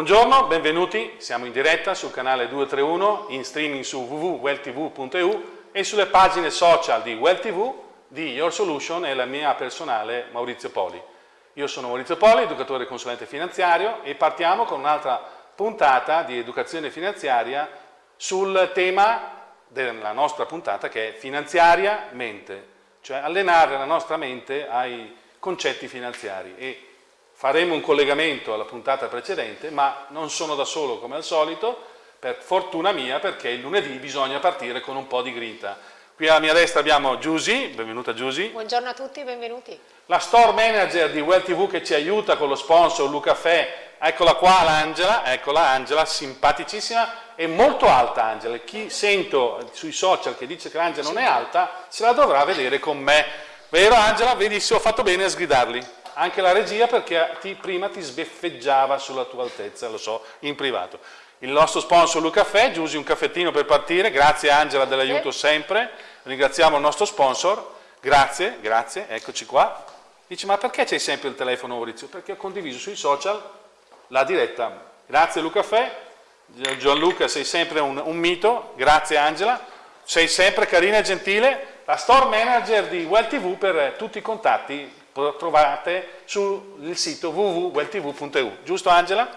Buongiorno, benvenuti, siamo in diretta sul canale 231, in streaming su www.welltv.eu e sulle pagine social di WellTV, di Your Solution e la mia personale Maurizio Poli. Io sono Maurizio Poli, educatore e consulente finanziario e partiamo con un'altra puntata di educazione finanziaria sul tema della nostra puntata che è finanziaria mente, cioè allenare la nostra mente ai concetti finanziari e faremo un collegamento alla puntata precedente, ma non sono da solo come al solito, per fortuna mia, perché il lunedì bisogna partire con un po' di grinta. Qui alla mia destra abbiamo Giusy, benvenuta Giusy. Buongiorno a tutti, benvenuti. La store manager di Well TV che ci aiuta con lo sponsor Lucaffè, eccola qua l'Angela, eccola Angela, simpaticissima e molto alta Angela. Chi sento sui social che dice che Angela non è alta, se la dovrà vedere con me. Vero Angela? Vedi se ho fatto bene a sgridarli anche la regia perché ti, prima ti sbeffeggiava sulla tua altezza, lo so, in privato. Il nostro sponsor Luca Caffè, Giusi un caffettino per partire, grazie Angela dell'aiuto sempre, ringraziamo il nostro sponsor, grazie, grazie, eccoci qua. Dice ma perché c'hai sempre il telefono Maurizio? Perché ho condiviso sui social la diretta. Grazie Luca Caffè, Gianluca sei sempre un, un mito, grazie Angela, sei sempre carina e gentile, la store manager di Well TV per tutti i contatti trovate sul sito www.welltv.eu. Giusto Angela?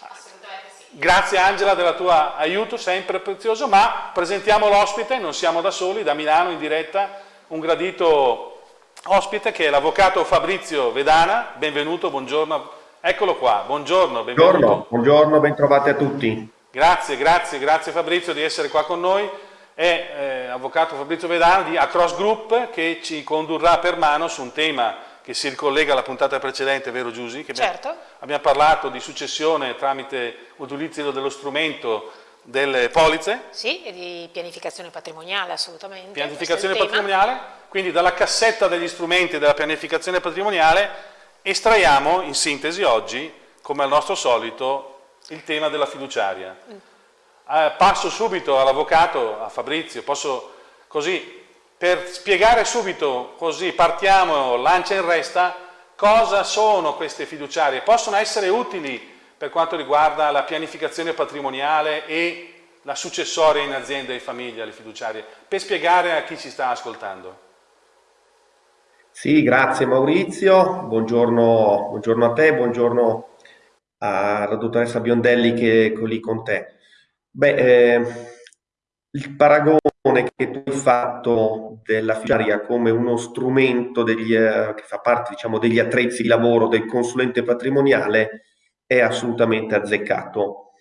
Assolutamente sì. Grazie Angela del tuo aiuto, sempre prezioso, ma presentiamo l'ospite, non siamo da soli, da Milano in diretta, un gradito ospite che è l'avvocato Fabrizio Vedana, benvenuto, buongiorno, eccolo qua, buongiorno, benvenuto. Buongiorno, buongiorno ben trovati a tutti. Grazie, grazie, grazie Fabrizio di essere qua con noi è eh, avvocato Fabrizio Vedana di Across Group che ci condurrà per mano su un tema che si ricollega alla puntata precedente, vero Giusy? Che certo. Abbiamo, abbiamo parlato di successione tramite utilizzo dello strumento delle polizze. Sì, e di pianificazione patrimoniale, assolutamente. Pianificazione patrimoniale, quindi dalla cassetta degli strumenti della pianificazione patrimoniale estraiamo in sintesi oggi, come al nostro solito, il tema della fiduciaria. Mm. Eh, passo subito all'avvocato, a Fabrizio, posso così per spiegare subito, così partiamo, lancia in resta, cosa sono queste fiduciarie? Possono essere utili per quanto riguarda la pianificazione patrimoniale e la successoria in azienda e famiglia, le fiduciarie, per spiegare a chi ci sta ascoltando. Sì, grazie Maurizio, buongiorno, buongiorno a te, buongiorno alla dottoressa Biondelli che è lì con te. Beh, eh, il paragone che tu hai fatto della fiduciaria come uno strumento degli, eh, che fa parte diciamo, degli attrezzi di lavoro del consulente patrimoniale è assolutamente azzeccato.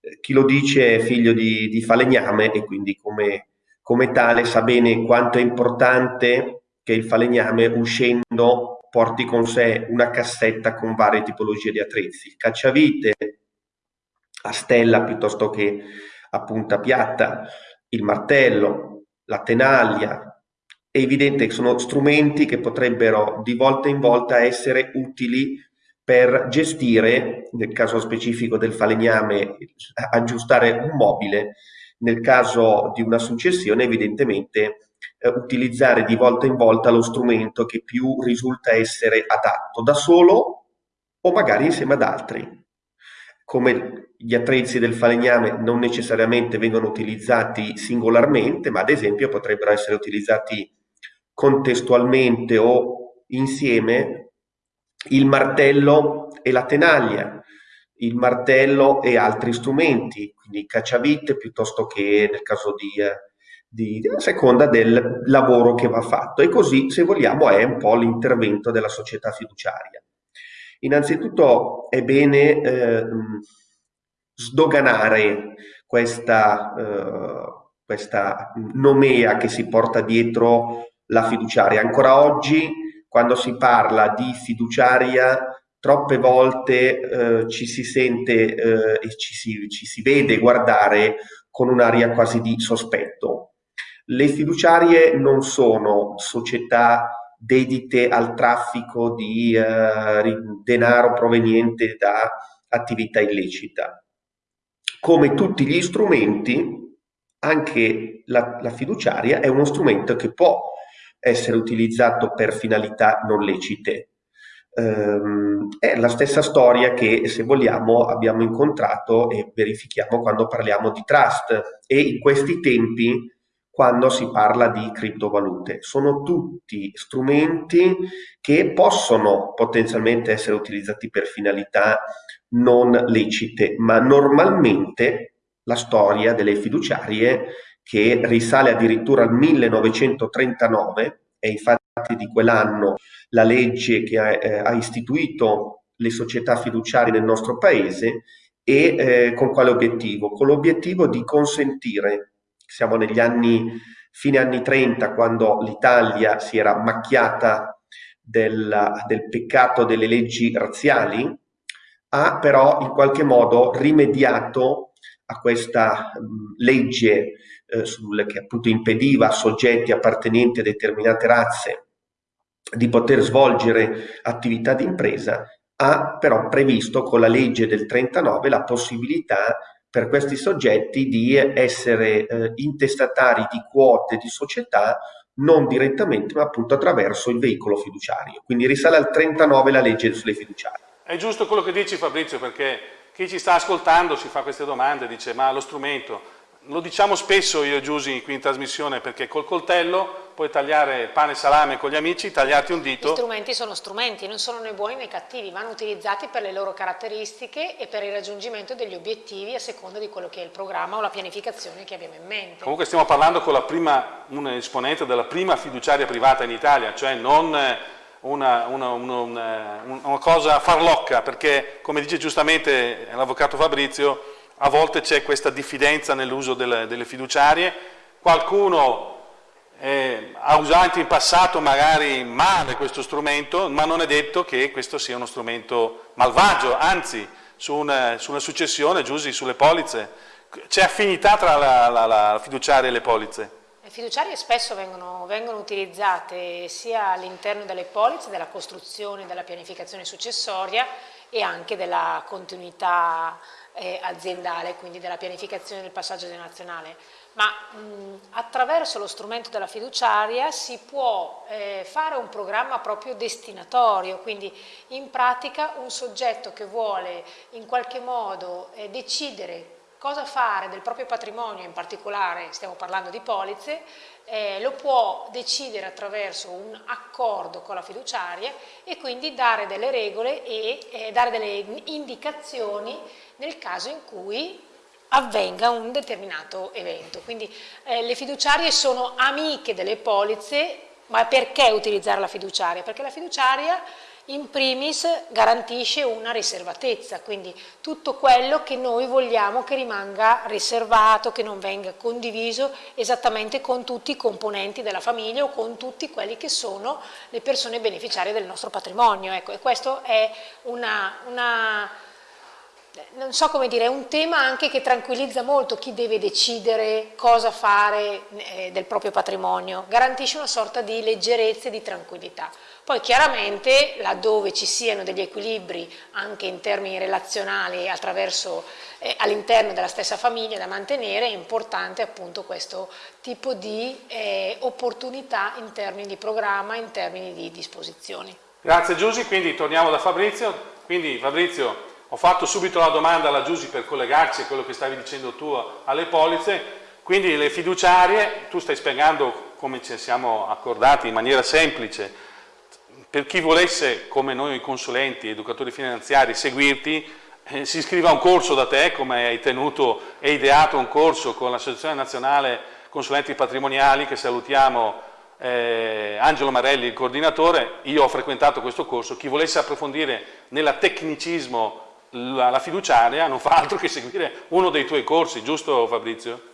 Eh, chi lo dice è figlio di, di falegname e quindi come, come tale sa bene quanto è importante che il falegname uscendo porti con sé una cassetta con varie tipologie di attrezzi, cacciavite a stella piuttosto che a punta piatta, il martello, la tenaglia, è evidente che sono strumenti che potrebbero di volta in volta essere utili per gestire, nel caso specifico del falegname, aggiustare un mobile, nel caso di una successione evidentemente eh, utilizzare di volta in volta lo strumento che più risulta essere adatto da solo o magari insieme ad altri come gli attrezzi del falegname non necessariamente vengono utilizzati singolarmente, ma ad esempio potrebbero essere utilizzati contestualmente o insieme il martello e la tenaglia, il martello e altri strumenti, quindi cacciavite piuttosto che nel caso di, di, a seconda del lavoro che va fatto. E così, se vogliamo, è un po' l'intervento della società fiduciaria. Innanzitutto è bene eh, sdoganare questa, eh, questa nomea che si porta dietro la fiduciaria. Ancora oggi, quando si parla di fiduciaria, troppe volte eh, ci si sente eh, e ci si, ci si vede guardare con un'aria quasi di sospetto. Le fiduciarie non sono società dedite al traffico di eh, denaro proveniente da attività illecita. Come tutti gli strumenti, anche la, la fiduciaria è uno strumento che può essere utilizzato per finalità non lecite. ehm, è la stessa storia che se vogliamo abbiamo incontrato e verifichiamo quando parliamo di trust e in questi tempi quando si parla di criptovalute. Sono tutti strumenti che possono potenzialmente essere utilizzati per finalità non lecite, ma normalmente la storia delle fiduciarie che risale addirittura al 1939 e infatti di quell'anno la legge che ha, eh, ha, istituito le società fiduciarie nel nostro paese e eh, con quale obiettivo? Con l'obiettivo di consentire, siamo negli anni, fine anni 30, quando l'Italia si era macchiata del, del peccato delle leggi razziali, ha però in qualche modo rimediato a questa mh, legge eh, sul, che appunto impediva a soggetti appartenenti a determinate razze di poter svolgere attività di impresa, ha però previsto con la legge del 39 la possibilità per questi soggetti di essere eh, intestatari di quote di società non direttamente ma appunto attraverso il veicolo fiduciario. Quindi risale al 39 la legge sulle fiduciarie. È giusto quello che dici Fabrizio perché chi ci sta ascoltando si fa queste domande, dice ma lo strumento lo diciamo spesso io e Giusy qui in trasmissione perché col coltello puoi tagliare pane e salame con gli amici, tagliarti un dito. Gli strumenti sono strumenti, non sono né buoni né cattivi, vanno utilizzati per le loro caratteristiche e per il raggiungimento degli obiettivi a seconda di quello che è il programma o la pianificazione che abbiamo in mente. Comunque stiamo parlando con la prima, un esponente della prima fiduciaria privata in Italia, cioè non una, una, una, una cosa farlocca, perché come dice giustamente l'avvocato Fabrizio, a volte c'è questa diffidenza nell'uso delle, delle, fiduciarie, qualcuno eh, ha usato in passato magari male questo strumento, ma non è detto che questo sia uno strumento malvagio, anzi su una, su una successione, Giusy, sulle polizze, c'è affinità tra la, la, la fiduciaria e le polizze? Le fiduciarie spesso vengono, vengono utilizzate sia all'interno delle polizze, della costruzione, della pianificazione successoria e anche della continuità eh, aziendale, quindi della pianificazione del passaggio generazionale, ma mh, attraverso lo strumento della fiduciaria si può eh, fare un programma proprio destinatorio, quindi in pratica un soggetto che vuole in qualche modo eh, decidere cosa fare del proprio patrimonio, in particolare stiamo parlando di polizze, eh, lo può decidere attraverso un accordo con la fiduciaria e quindi dare delle regole e eh, dare delle indicazioni nel caso in cui avvenga un determinato evento. Quindi eh, le fiduciarie sono amiche delle polizze, ma perché utilizzare la fiduciaria? Perché la fiduciaria in primis garantisce una riservatezza, quindi tutto quello che noi vogliamo che rimanga riservato, che non venga condiviso esattamente con tutti i componenti della famiglia o con tutti quelli che sono le persone beneficiarie del nostro patrimonio. Ecco, e questo è una, una non so come dire, è un tema anche che tranquillizza molto chi deve decidere cosa fare eh, del proprio patrimonio, garantisce una sorta di leggerezza e di tranquillità. Poi chiaramente laddove ci siano degli equilibri anche in termini relazionali eh, all'interno della stessa famiglia da mantenere è importante appunto questo tipo di eh, opportunità in termini di programma, in termini di disposizioni. Grazie Giusy, quindi torniamo da Fabrizio. Quindi Fabrizio, ho fatto subito la domanda alla Giusy per collegarci a quello che stavi dicendo tu alle polizze, quindi le fiduciarie, tu stai spiegando come ci siamo accordati in maniera semplice, per chi volesse, come noi consulenti, educatori finanziari, seguirti, eh, si iscriva a un corso da te, come hai tenuto e ideato un corso con l'Associazione Nazionale Consulenti Patrimoniali, che salutiamo eh, Angelo Marelli, il coordinatore, io ho frequentato questo corso, chi volesse approfondire nella tecnicismo la, la fiduciaria non fa altro che seguire uno dei tuoi corsi, giusto Fabrizio?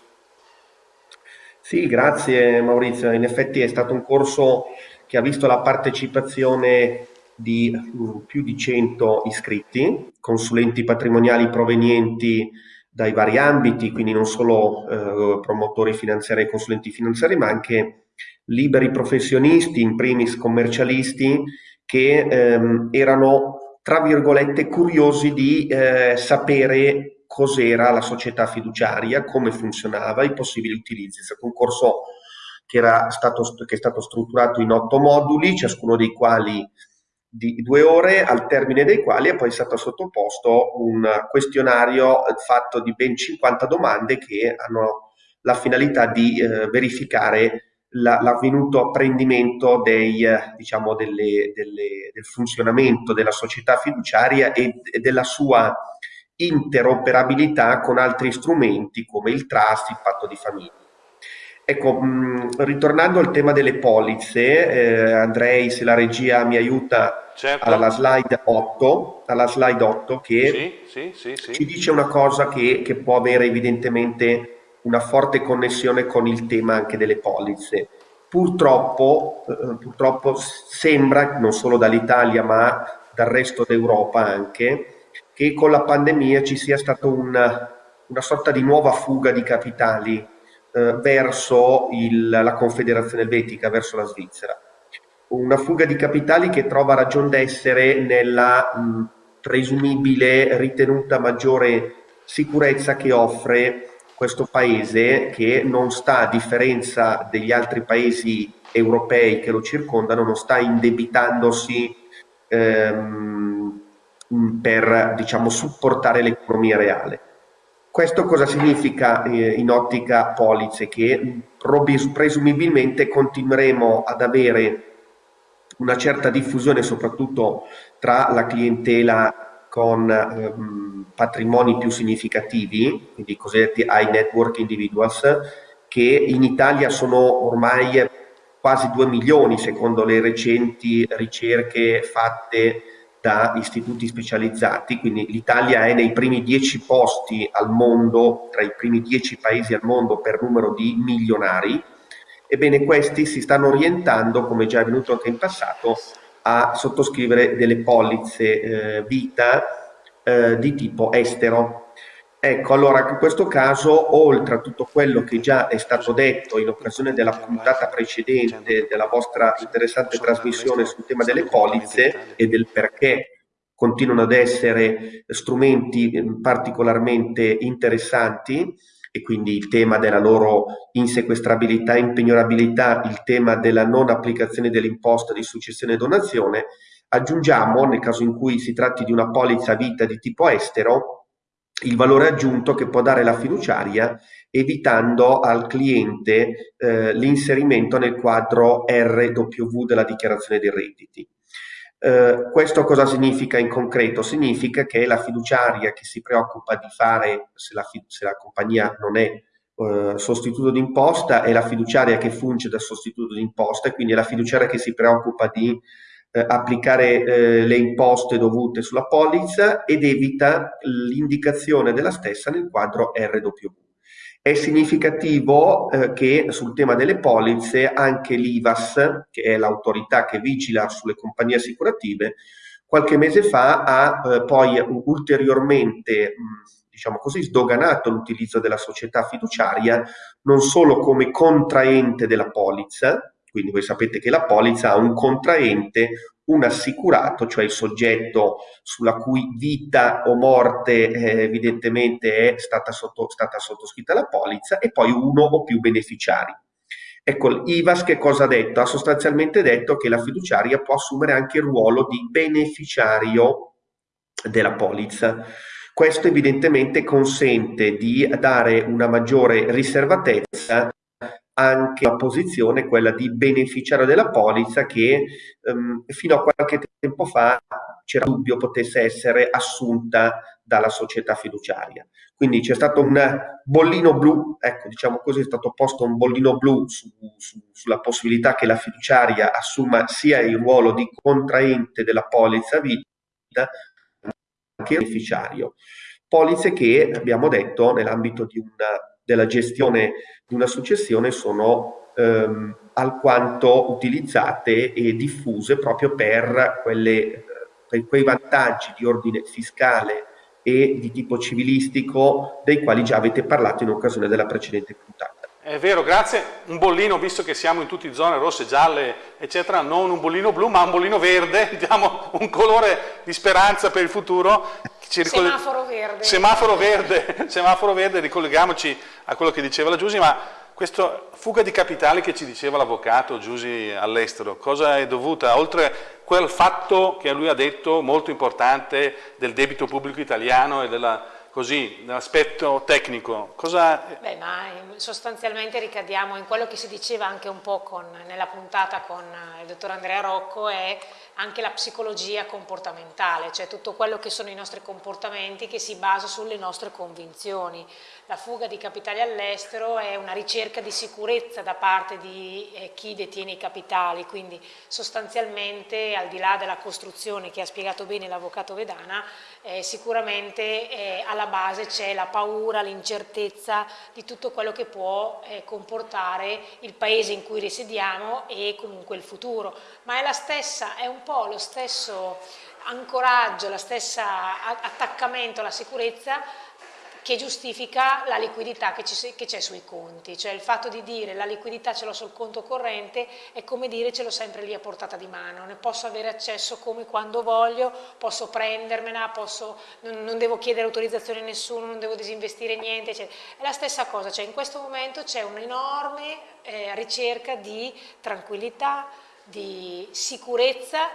Sì, grazie Maurizio, in effetti è stato un corso che ha visto la partecipazione di mm, più di 100 iscritti, consulenti patrimoniali provenienti dai vari ambiti, quindi non solo eh, promotori finanziari e consulenti finanziari, ma anche liberi professionisti, in primis commercialisti, che ehm, erano tra virgolette, curiosi di eh, sapere cos'era la società fiduciaria, come funzionava, i possibili utilizzi. È stato un corso che, stato, che è stato strutturato in otto moduli, ciascuno dei quali di due ore, al termine dei quali è poi stato sottoposto un questionario fatto di ben 50 domande che hanno la finalità di eh, verificare l'avvenuto apprendimento dei, diciamo delle, delle, del funzionamento della società fiduciaria e, e della sua interoperabilità con altri strumenti come il trust, il patto di famiglia. Ecco, mh, ritornando al tema delle polizze, eh, Andrei, se la regia mi aiuta certo. alla, slide 8, alla slide 8 che sì, sì, sì, ci dice una cosa che, che, può avere evidentemente una forte connessione con il tema anche delle polizze. Purtroppo, eh, purtroppo sembra, non solo dall'Italia ma dal resto d'Europa anche, che con la pandemia ci sia stata una, una sorta di nuova fuga di capitali eh, verso il, la Confederazione Elvetica, verso la Svizzera. Una fuga di capitali che trova ragion d'essere nella mh, presumibile ritenuta maggiore sicurezza che offre questo paese che non sta, a differenza degli altri paesi europei che lo circondano, non sta indebitandosi ehm, per diciamo, supportare l'economia reale. Questo cosa significa eh, in ottica polizze? Che presumibilmente continueremo ad avere una certa diffusione soprattutto tra la clientela con ehm, patrimoni più significativi, quindi i cosiddetti high network individuals, che in Italia sono ormai quasi 2 milioni secondo le recenti ricerche fatte da istituti specializzati, quindi l'Italia è nei primi dieci posti al mondo, tra i primi dieci paesi al mondo per numero di milionari, ebbene questi si stanno orientando, come già è avvenuto anche in passato, a sottoscrivere delle polizze eh, vita eh, di tipo estero, Ecco, allora in questo caso, oltre a tutto quello che già è stato detto in occasione della puntata precedente della vostra interessante trasmissione sul tema delle polizze e del perché continuano ad essere strumenti ehm, particolarmente interessanti e quindi il tema della loro insequestrabilità e impignorabilità, il tema della non applicazione dell'imposta di successione e donazione, aggiungiamo, nel caso in cui si tratti di una polizza vita di tipo estero, il valore aggiunto che può dare la fiduciaria evitando al cliente eh, l'inserimento nel quadro RW della dichiarazione dei redditi. Eh, questo cosa significa in concreto? Significa che la fiduciaria che si preoccupa di fare, se la, se la compagnia non è eh, sostituto d'imposta, è la fiduciaria che funge da sostituto d'imposta e quindi è la fiduciaria che si preoccupa di eh, applicare eh, le imposte dovute sulla polizza ed evita l'indicazione della stessa nel quadro RW. È significativo eh, che sul tema delle polizze anche l'IVAS, che è l'autorità che vigila sulle compagnie assicurative, qualche mese fa ha eh, poi ulteriormente diciamo così, sdoganato l'utilizzo della società fiduciaria non solo come contraente della polizza, quindi voi sapete che la polizza ha un contraente, un assicurato, cioè il soggetto sulla cui vita o morte eh, evidentemente è stata, sotto, stata sottoscritta la polizza, e poi uno o più beneficiari. Ecco, l'IVAS che cosa ha detto? Ha sostanzialmente detto che la fiduciaria può assumere anche il ruolo di beneficiario della polizza. Questo evidentemente consente di dare una maggiore riservatezza anche la posizione, quella di beneficiario della polizza che ehm, fino a qualche tempo fa c'era dubbio potesse essere assunta dalla società fiduciaria. Quindi c'è stato un bollino blu, ecco diciamo così, è stato posto un bollino blu su, su, sulla possibilità che la fiduciaria assuma sia il ruolo di contraente della polizza vita che beneficiario. Polizze che abbiamo detto nell'ambito di una della gestione di una successione sono ehm, alquanto utilizzate e diffuse proprio per, quelle, per quei vantaggi di ordine fiscale e di tipo civilistico dei quali già avete parlato in occasione della precedente puntata. È vero, grazie. Un bollino, visto che siamo in tutte zone rosse, gialle, eccetera, non un bollino blu, ma un bollino verde, diamo un colore di speranza per il futuro. Semaforo verde. Semaforo verde, semaforo verde, ricolleghiamoci a quello che diceva la Giusy, ma questa fuga di capitali che ci diceva l'avvocato Giusy all'estero, cosa è dovuta? Oltre quel fatto che lui ha detto molto importante del debito pubblico italiano e della così, l'aspetto tecnico, cosa... Beh, ma sostanzialmente ricadiamo in quello che si diceva anche un po' con, nella puntata con il dottor Andrea Rocco, è anche la psicologia comportamentale, cioè tutto quello che sono i nostri comportamenti che si basa sulle nostre convinzioni. La fuga di capitali all'estero è una ricerca di sicurezza da parte di eh, chi detiene i capitali, quindi sostanzialmente al di là della costruzione che ha spiegato bene l'avvocato Vedana, eh, sicuramente eh, alla base c'è la paura, l'incertezza di tutto quello che può eh, comportare il paese in cui risiediamo e comunque il futuro, ma è la stessa, è un po' lo stesso ancoraggio, lo stesso attaccamento alla sicurezza che giustifica la liquidità che c'è sui conti, cioè il fatto di dire la liquidità ce l'ho sul conto corrente è come dire ce l'ho sempre lì a portata di mano, ne posso avere accesso come quando voglio, posso prendermela, posso, non, non, devo chiedere autorizzazione a nessuno, non devo disinvestire niente, eccetera. è la stessa cosa, cioè in questo momento c'è un'enorme eh, ricerca di tranquillità, di sicurezza,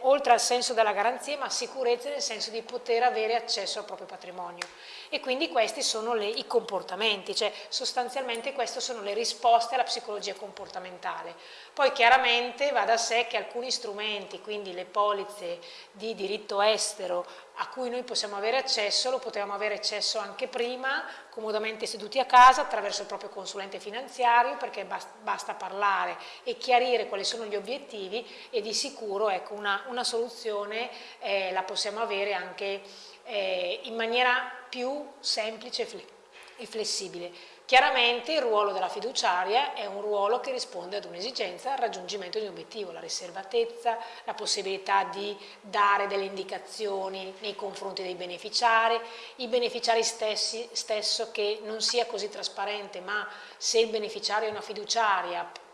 oltre al senso della garanzia, ma sicurezza nel senso di poter avere accesso al proprio patrimonio. E quindi questi sono le, i comportamenti, cioè sostanzialmente queste sono le risposte alla psicologia comportamentale. Poi chiaramente va da sé che alcuni strumenti, quindi le polizze di diritto estero a cui noi possiamo avere accesso, lo potevamo avere accesso anche prima, comodamente seduti a casa, attraverso il proprio consulente finanziario, perché basta, parlare e chiarire quali sono gli obiettivi e di sicuro ecco, una, una, soluzione eh, la possiamo avere anche eh, in maniera più semplice e flessibile. Chiaramente il ruolo della fiduciaria è un ruolo che risponde ad un'esigenza, al raggiungimento di un obiettivo, la riservatezza, la possibilità di dare delle indicazioni nei confronti dei beneficiari, i beneficiari stessi stesso che non sia così trasparente, ma se il beneficiario è una fiduciaria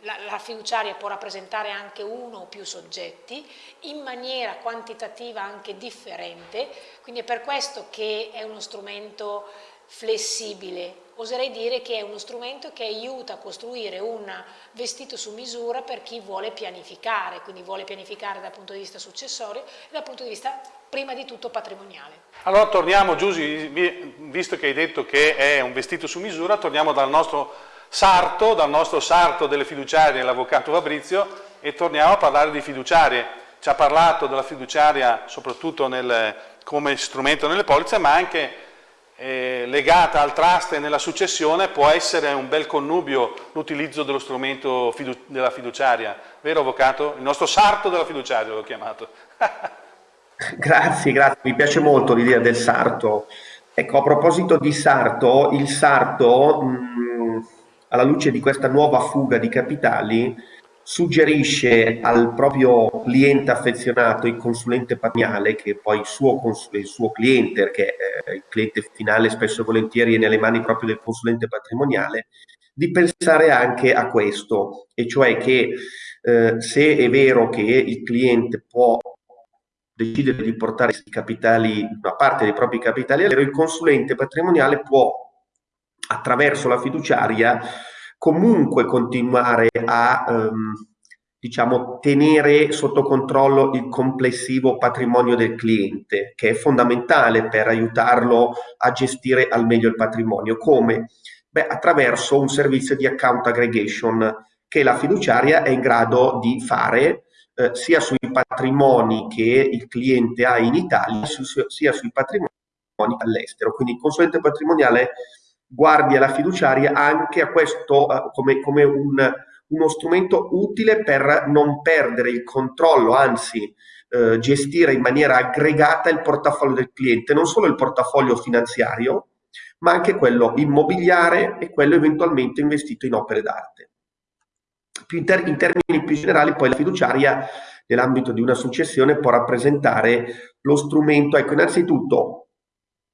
la, la, fiduciaria può rappresentare anche uno o più soggetti in maniera quantitativa anche differente, quindi è per questo che è uno strumento flessibile, oserei dire che è uno strumento che aiuta a costruire un vestito su misura per chi vuole pianificare, quindi vuole pianificare dal punto di vista successorio e dal punto di vista prima di tutto patrimoniale. Allora torniamo Giusy, visto che hai detto che è un vestito su misura, torniamo dal nostro sarto, dal nostro sarto delle fiduciarie, l'avvocato Fabrizio, e torniamo a parlare di fiduciarie. Ci ha parlato della fiduciaria soprattutto nel, come strumento nelle polizze, ma anche eh, legata al trust e nella successione può essere un bel connubio l'utilizzo dello strumento fidu della fiduciaria, vero Avvocato? Il nostro sarto della fiduciaria l'ho chiamato. grazie, grazie, mi piace molto l'idea del sarto. Ecco, a proposito di sarto, il sarto, mh, alla luce di questa nuova fuga di capitali, suggerisce al proprio cliente affezionato, il consulente patrimoniale, che poi il suo, il suo cliente, perché eh, il cliente finale spesso e volentieri è nelle mani proprio del consulente patrimoniale, di pensare anche a questo, e cioè che eh, se è vero che il cliente può decidere di portare capitali, una parte dei propri capitali all'ero, il consulente patrimoniale può, attraverso la fiduciaria, comunque continuare a ehm, diciamo, tenere sotto controllo il complessivo patrimonio del cliente, che è fondamentale per aiutarlo a gestire al meglio il patrimonio. Come? Beh, attraverso un servizio di account aggregation che la fiduciaria è in grado di fare eh, sia sui patrimoni che il cliente ha in Italia, su, sia sui patrimoni all'estero. Quindi il consulente patrimoniale guardi alla fiduciaria anche a questo uh, come, come un, uno strumento utile per non perdere il controllo, anzi uh, gestire in maniera aggregata il portafoglio del cliente, non solo il portafoglio finanziario, ma anche quello immobiliare e quello eventualmente investito in opere d'arte. In, ter in termini più generali, poi la fiduciaria nell'ambito di una successione può rappresentare lo strumento, ecco, innanzitutto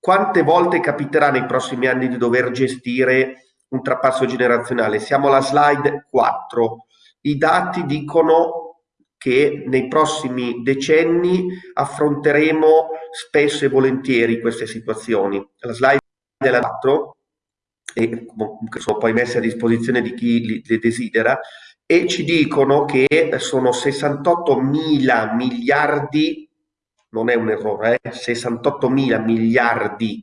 quante volte capiterà nei prossimi anni di dover gestire un trapasso generazionale? Siamo alla slide 4. I dati dicono che nei prossimi decenni affronteremo spesso e volentieri queste situazioni. La slide della 4 e sono poi messe a disposizione di chi le desidera, e ci dicono che sono 68 mila miliardi, non è un errore, eh, 68 mila miliardi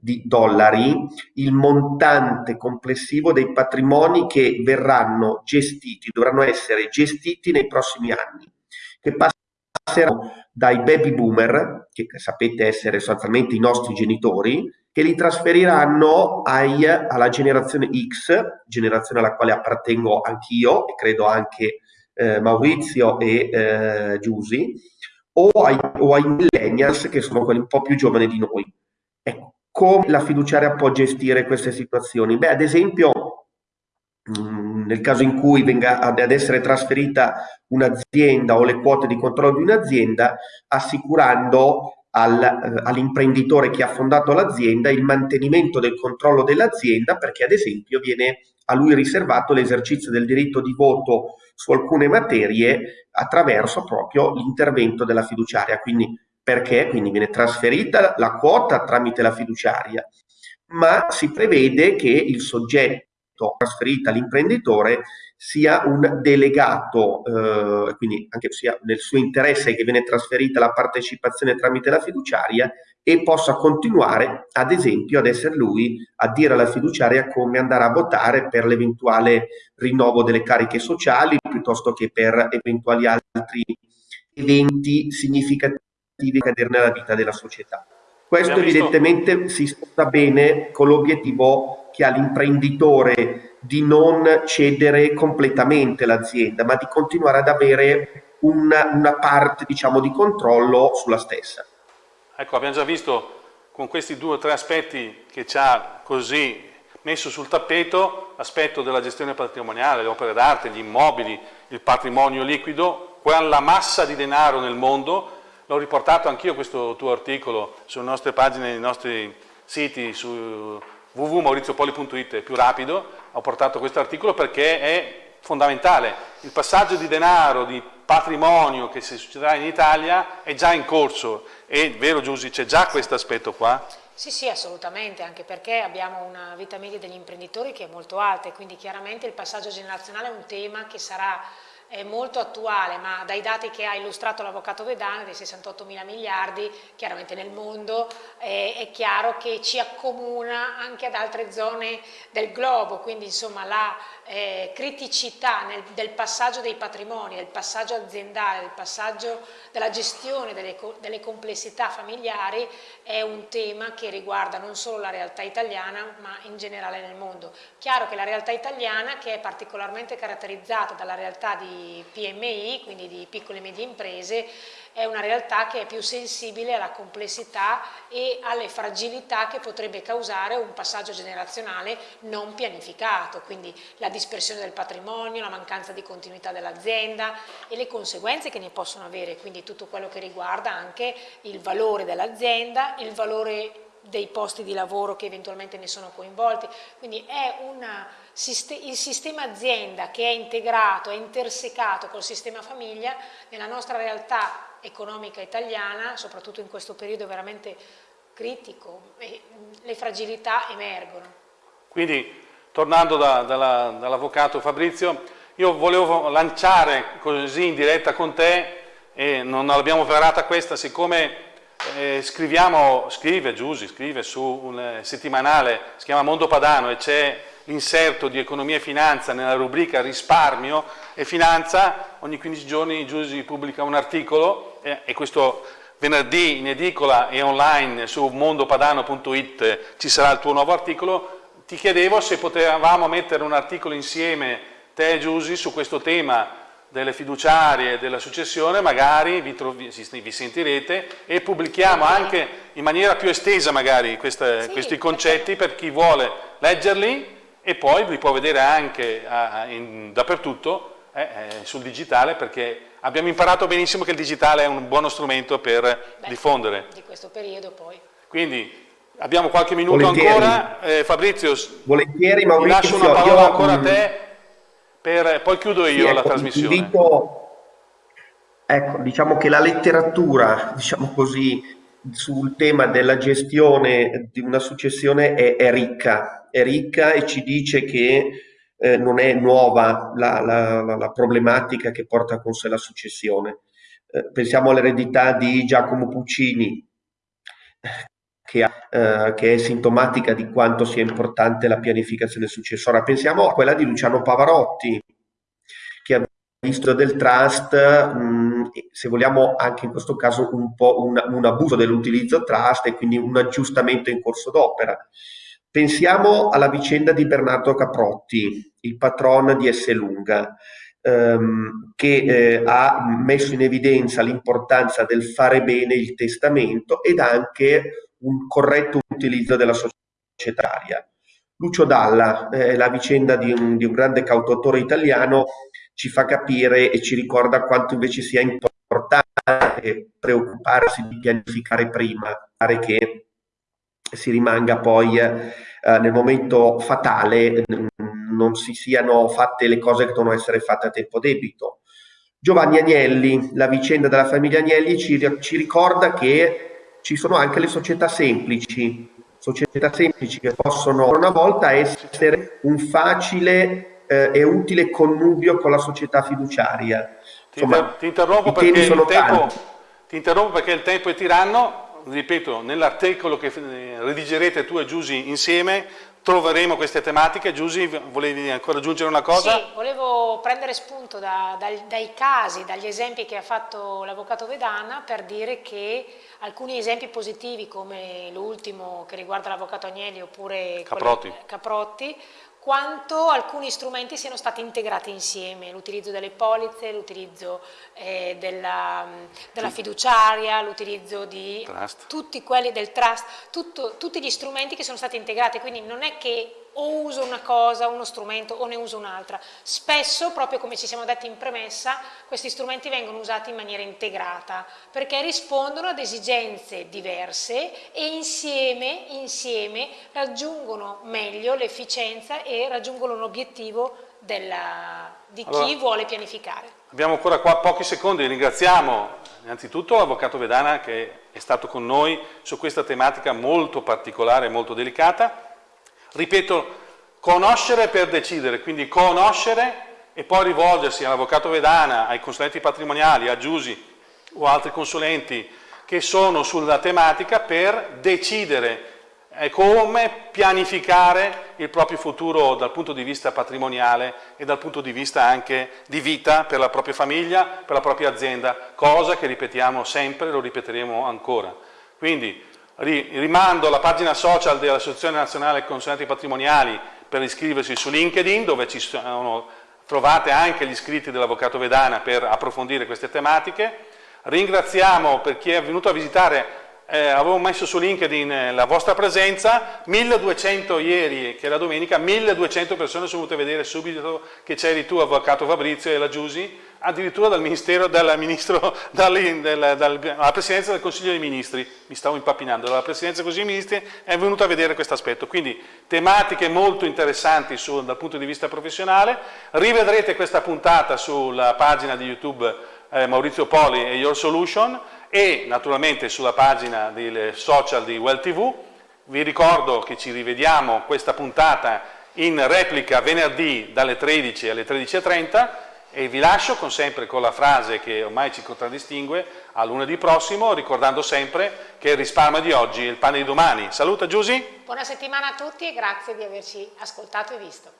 di dollari il montante complessivo dei patrimoni che verranno gestiti, dovranno essere gestiti nei prossimi anni, che passeranno dai baby boomer, che sapete essere sostanzialmente i nostri genitori, che li trasferiranno ai, alla generazione X, generazione alla quale appartengo anch'io e credo anche eh, Maurizio e eh, Giusi, o ai, o ai millennials che sono quelli un po' più giovani di noi. Ecco, come la fiduciaria può gestire queste situazioni? Beh, ad esempio, mm, nel caso in cui venga ad essere trasferita un'azienda o le quote di controllo di un'azienda, assicurando al, eh, all'imprenditore che ha fondato l'azienda il mantenimento del controllo dell'azienda perché ad esempio viene a lui riservato l'esercizio del diritto di voto su alcune materie attraverso proprio l'intervento della fiduciaria. Quindi perché? Quindi viene trasferita la quota tramite la fiduciaria, ma si prevede che il soggetto trasferito all'imprenditore sia un delegato, eh, quindi anche sia nel suo interesse che viene trasferita la partecipazione tramite la fiduciaria e possa continuare, ad esempio, ad essere lui a dire alla fiduciaria come andare a votare per l'eventuale rinnovo delle cariche sociali piuttosto che per eventuali altri eventi significativi che cadere nella vita della società. Questo Abbiamo evidentemente visto... si sposta bene con l'obiettivo che ha l'imprenditore di non cedere completamente l'azienda, ma di continuare ad avere una, una parte diciamo, di controllo sulla stessa. Ecco, abbiamo già visto con questi due o tre aspetti che ci ha così messo sul tappeto l'aspetto della gestione patrimoniale, le opere d'arte, gli immobili, il patrimonio liquido, quella massa di denaro nel mondo, l'ho riportato anch'io questo tuo articolo sulle nostre pagine, nei nostri siti su www.mauriziopoli.it è più rapido, ho portato questo articolo perché è fondamentale. Il passaggio di denaro, di patrimonio che si succederà in Italia è già in corso e, vero Giussi, c'è già questo aspetto qua? Sì, sì, assolutamente, anche perché abbiamo una vita media degli imprenditori che è molto alta e quindi chiaramente il passaggio generazionale è un tema che sarà è molto attuale, ma dai dati che ha illustrato l'avvocato Vedana, dei 68 mila miliardi, chiaramente nel mondo, eh, è chiaro che ci accomuna anche ad altre zone del globo, quindi insomma la eh, criticità nel, del passaggio dei patrimoni, del passaggio aziendale, del passaggio della gestione delle, delle complessità familiari è un tema che riguarda non solo la realtà italiana, ma in generale nel mondo. Chiaro che la realtà italiana, che è particolarmente caratterizzata dalla realtà di PMI, quindi di piccole e medie imprese, è una realtà che è più sensibile alla complessità e alle fragilità che potrebbe causare un passaggio generazionale non pianificato, quindi la dispersione del patrimonio, la mancanza di continuità dell'azienda e le conseguenze che ne possono avere, quindi tutto quello che riguarda anche il valore dell'azienda, il valore dei posti di lavoro che eventualmente ne sono coinvolti, quindi è una, il sistema azienda che è integrato, è intersecato col sistema famiglia, nella nostra realtà economica italiana, soprattutto in questo periodo veramente critico, le fragilità emergono. Quindi, tornando da, dall'avvocato Fabrizio, io volevo lanciare così in diretta con te, e non l'abbiamo preparata questa, siccome eh, scriviamo, scrive Giussi, scrive su un eh, settimanale, si chiama Mondo Padano e c'è l'inserto di economia e finanza nella rubrica risparmio e finanza, ogni 15 giorni Giussi pubblica un articolo eh, e questo venerdì in edicola e online su mondopadano.it ci sarà il tuo nuovo articolo, ti chiedevo se potevamo mettere un articolo insieme, te e Giussi, su questo tema delle fiduciarie e della successione, magari vi, trovi, vi, sentirete e pubblichiamo anche in maniera più estesa magari queste, sì, questi concetti per chi vuole leggerli e poi li può vedere anche a, in, dappertutto eh, eh, sul digitale perché abbiamo imparato benissimo che il digitale è un buono strumento per Beh, diffondere. Di questo periodo poi. Quindi abbiamo qualche minuto Volentieri. ancora. Eh, Fabrizio, Volentieri, Maurizio, lascio una parola ancora a te per, poi chiudo io sì, la ecco, trasmissione. Invito, ecco, diciamo che la letteratura, diciamo così, sul tema della gestione di una successione è, è ricca, è ricca e ci dice che eh, non è nuova la, la, la, problematica che porta con sé la successione. Eh, pensiamo all'eredità di Giacomo Puccini, che, eh, che, è sintomatica di quanto sia importante la pianificazione successoria. Pensiamo a quella di Luciano Pavarotti, che ha visto del trust, mh, se vogliamo anche in questo caso un po' un, un abuso dell'utilizzo trust e quindi un aggiustamento in corso d'opera. Pensiamo alla vicenda di Bernardo Caprotti, il patron di Esselunga, ehm, che eh, ha messo in evidenza l'importanza del fare bene il testamento ed anche un corretto utilizzo della societaria. Lucio Dalla, eh, la vicenda di un, di un grande cautatore italiano, ci fa capire e ci ricorda quanto invece sia importante preoccuparsi di pianificare prima, fare che si rimanga poi eh, nel momento fatale non si siano fatte le cose che devono essere fatte a tempo debito. Giovanni Agnelli, la vicenda della famiglia Agnelli ci, ci ricorda che ci sono anche le società semplici, società semplici che possono una volta essere un facile eh, e utile connubio con la società fiduciaria. Insomma, ti, interrompo perché il tempo, ti interrompo perché il tempo è tiranno, ripeto, nell'articolo che eh, redigerete tu e Giusy insieme troveremo queste tematiche. Giusy, volevi ancora aggiungere una cosa? Sì, volevo prendere spunto da, dai, dai casi, dagli esempi che ha fatto l'avvocato Vedana per dire che alcuni esempi positivi come l'ultimo che riguarda l'avvocato Agnelli oppure Caprotti. Caprotti quanto alcuni strumenti siano stati integrati insieme, l'utilizzo delle polizze, l'utilizzo eh, della, della, fiduciaria, l'utilizzo di trust. tutti quelli del trust, tutto, tutti gli strumenti che sono stati integrati, quindi non è che o uso una cosa, uno strumento o ne uso un'altra. Spesso, proprio come ci siamo detti in premessa, questi strumenti vengono usati in maniera integrata perché rispondono ad esigenze diverse e insieme, insieme raggiungono meglio l'efficienza e raggiungono l'obiettivo di chi allora, vuole pianificare. Abbiamo ancora qua pochi secondi, ringraziamo innanzitutto l'Avvocato Vedana che è stato con noi su questa tematica molto particolare e molto delicata Ripeto, conoscere per decidere, quindi conoscere e poi rivolgersi all'avvocato Vedana, ai consulenti patrimoniali, a Giusi o altri consulenti che sono sulla tematica per decidere come pianificare il proprio futuro dal punto di vista patrimoniale e dal punto di vista anche di vita per la propria famiglia, per la propria azienda, cosa che ripetiamo sempre e lo ripeteremo ancora. Quindi rimando alla pagina social dell'Associazione Nazionale Consulenti Patrimoniali per iscriversi su LinkedIn dove ci sono, trovate anche gli iscritti dell'Avvocato Vedana per approfondire queste tematiche. Ringraziamo per chi è venuto a visitare eh, avevo messo su LinkedIn eh, la vostra presenza, 1200 ieri, che era domenica, 1200 persone sono venute a vedere subito che c'eri tu, avvocato Fabrizio e la Giusi, addirittura dal Ministero, dal Ministro, dal, dal, dalla Presidenza del Consiglio dei Ministri, mi stavo impappinando, dalla Presidenza del Consiglio dei Ministri è venuta a vedere questo aspetto, quindi tematiche molto interessanti su, dal punto di vista professionale, rivedrete questa puntata sulla pagina di YouTube eh, Maurizio Poli e Your Solution, e naturalmente sulla pagina del social di Well TV. Vi ricordo che ci rivediamo questa puntata in replica venerdì dalle 13 alle 13.30 e vi lascio con sempre con la frase che ormai ci contraddistingue a lunedì prossimo ricordando sempre che il risparmio di oggi è il pane di domani. Saluta Giusy. Buona settimana a tutti e grazie di averci ascoltato e visto.